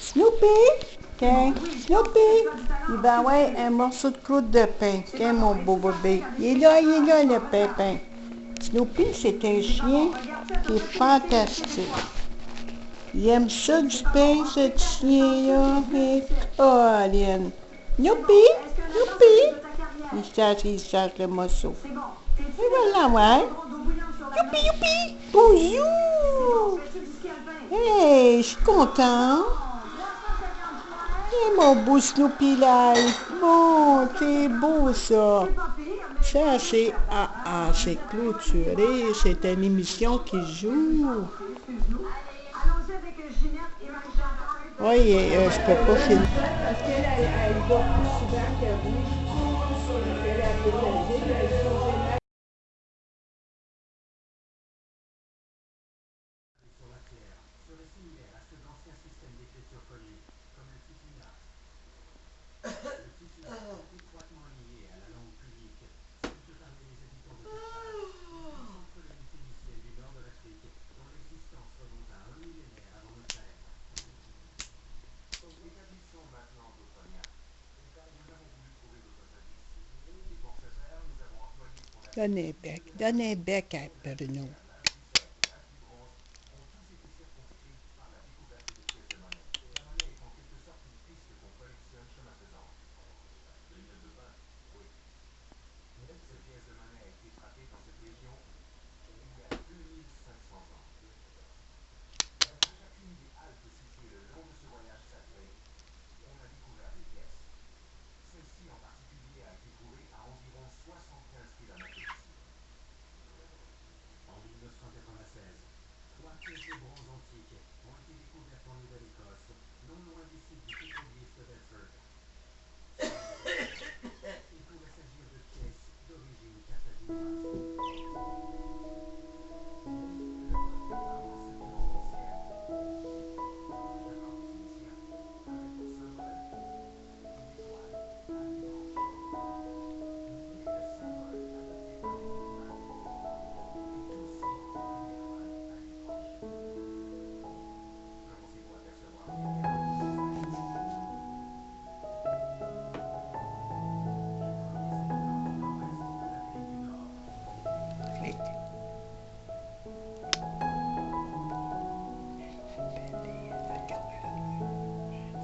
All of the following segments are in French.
Snoopy? Tiens, Snoopy! Il va avoir un morceau de croûte de pain. Tiens, mon beau bébé. Il est là, il est là, le pépin. Snoopy, c'est un chien qui est fantastique. Il aime ça du pain, ce chien-là. Colin. Snoopy? Snoopy? Il cherche, il cherche le morceau. Et voilà, ouais. Youpi, youpi! Bonjour! Hey, je suis content. Et mon beau Snoopy Life. Bon, c'est beau ça. Ça, c'est ah, c'est clôturé. C'est une émission qui joue. Oui, euh, je peux pas a Dan heb ik, dan heb ik het per nu.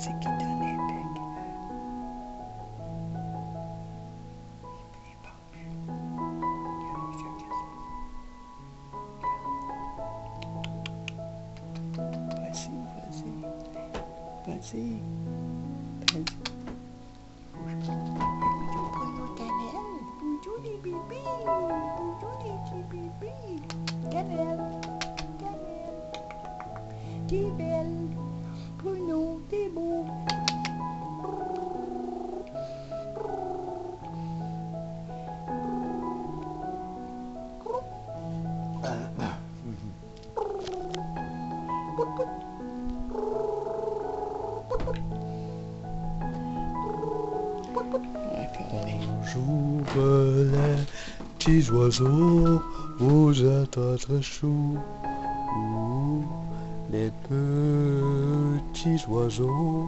C'est qui donne un bec? Il est pendu. Regarde, il fait petits oiseaux, vous êtes très chou. Les petits oiseaux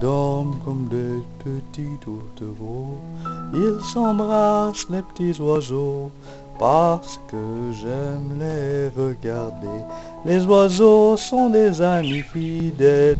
dorment comme des petits tourtereaux. Ils s'embrassent les petits oiseaux parce que j'aime les regarder. Les oiseaux sont des amis fidèles.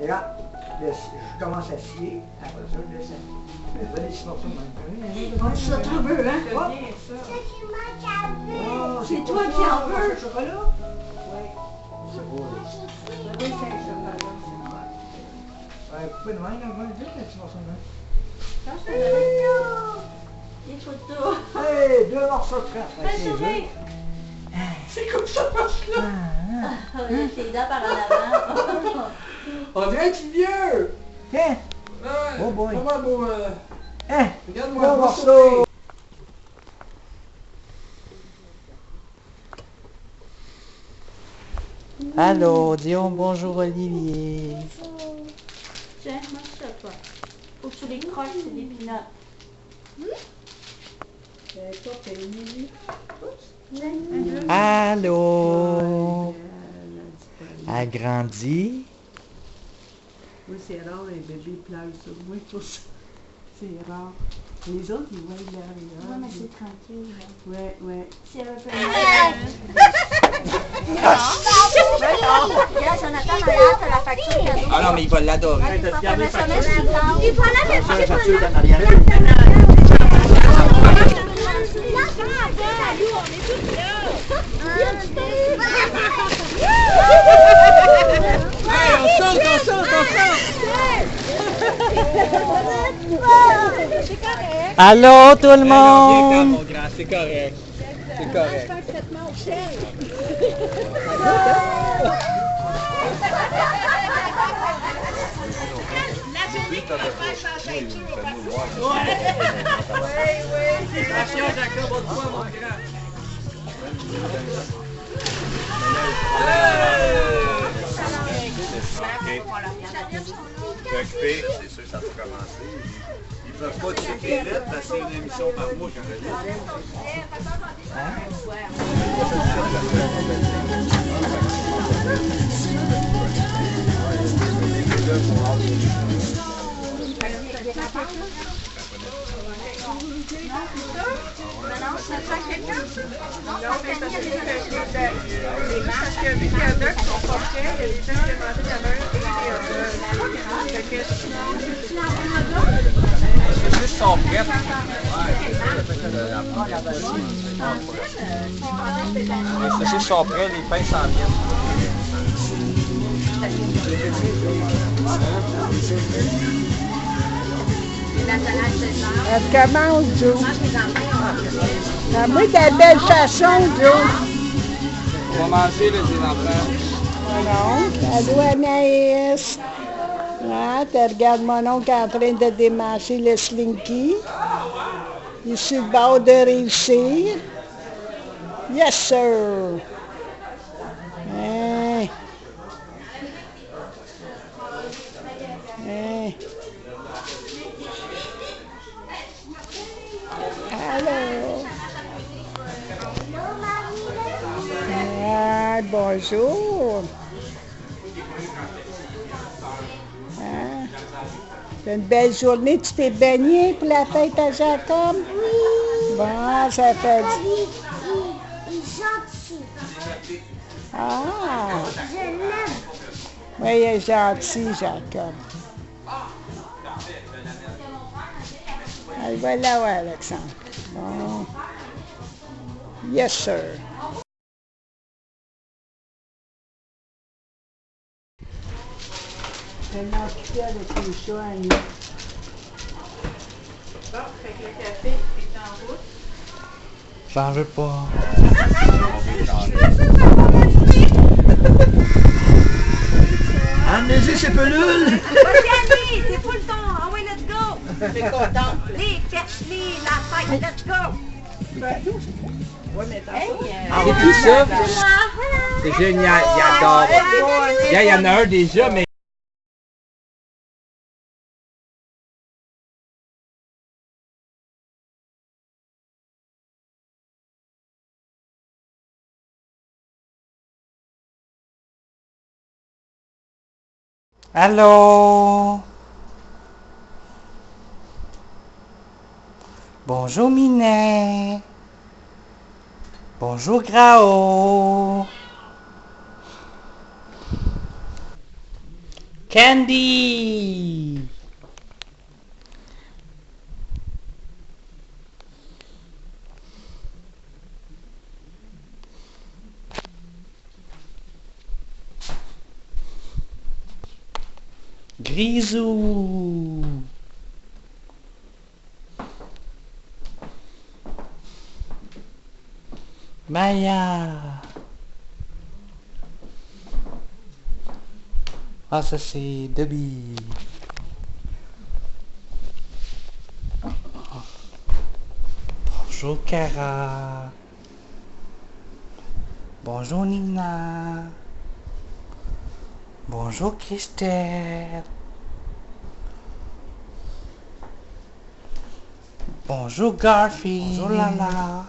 Regarde, laisse- je commence à scier, après ça, je laisse. Hein? C'est toi qui en veux. Le chocolat? Oui. C'est beau, là. De même, là, va vite, un petit morceau de même. Des photos. Hey, deux morceaux de sourire. C'est comme ça marche là. Ah, il y a ses dents par en avant. On dirait un petit vieux. Oh boy. Comment beau. euh, hein, Regarde-moi sourire. Allô, disons bonjour Olivier. Tiens, mange ça, toi. Faut que tu les croches, c'est des pinottes. Allô. Agrandi. Oui, c'est rare, un bébé pleure sur moi, tout ça. C'est rare. Les autres, ils voient derrière. Ouais, mais c'est tranquille. là. Ouais, ouais. Si elle veut faire Regarde, Jonathan, regarde, t'as la facture cadeau. Ah non, mais il va l'adorer. Il faut la mettre Hey, on saute, on saute, on saute. Allô tout le quand, monde. c'est correct. C'est correct. Grand. Occupé, c'est sûr que ça peut commencer. Ils peuvent pas checker vite parce que c'est une émission par mois quand je prêtes. Les saucisses sont prêts, les pains s'en viennent. Elle commence, Joe. Ah, la belle façon, Joe. On va manger, les enfants. Non, allô Anaïs. Ah, tu regardes mon oncle en train de démancher le slinky. Il est sur le bord de réussir. Yes, sir. Hein? Hein? Allô? Ah, bonjour. Une belle journée. Tu t'es baigné pour la fête à Jacob? Oui. Bon, ça fait... Il est gentil. Ah! Je l'aime. Oui, il est gentil, Jacob. Allez, voilà, ouais, Alexandre. Bon. Yes, sir. Tellement occupée avec les chats, Annie. J'en veux pas. Amenez-y ces pelules! Regardez, c'est le temps. Ah oui, let's go. Les perche-les, la fête, let's go. C'est tout ça? C'est génial, il adore. Il y a- il y en a un déjà, mais... Allô. Bonjour Minet. Bonjour Grao. Candy. Grisou Maya. Ah ça c'est Debbie. Bonjour Cara. Bonjour Nina. Bonjour Christelle. Bonjour Garfield. Bonjour Lala.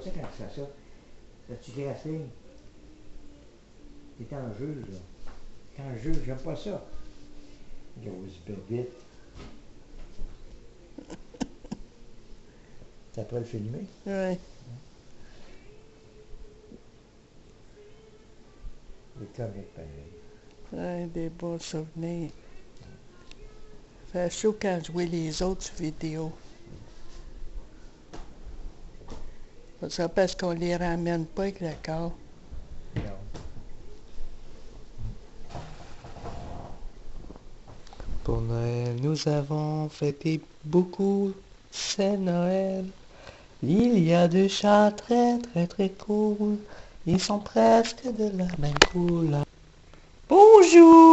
Pas ça quand tu fais ça. Ça tu glacé. T'es en jeu, là. T'es en jeu, j'aime pas ça. Grosse bébite. Ça pourrait le filmer? Ouais. Il est correct, pareil. Ouais, des bons souvenirs. Fait chaud quand je vois les autres vidéos. Ça parce qu'on les ramène pas avec le corps. Pour Noël, nous avons fêté beaucoup, c'est Noël. Il y a deux chats très très très cool. Ils sont presque de la même couleur. Bonjour